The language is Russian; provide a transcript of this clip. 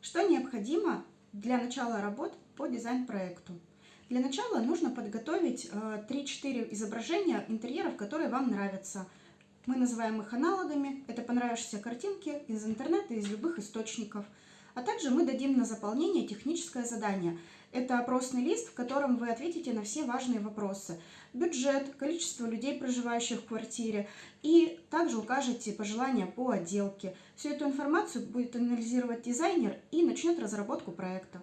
Что необходимо для начала работ по дизайн-проекту? Для начала нужно подготовить 3-4 э, изображения интерьеров, которые вам нравятся. Мы называем их аналогами. Это понравившиеся картинки из интернета, из любых источников. А также мы дадим на заполнение техническое задание. Это опросный лист, в котором вы ответите на все важные вопросы. Бюджет, количество людей, проживающих в квартире. И также укажете пожелания по отделке. Всю эту информацию будет анализировать дизайнер и начнет разработку проекта.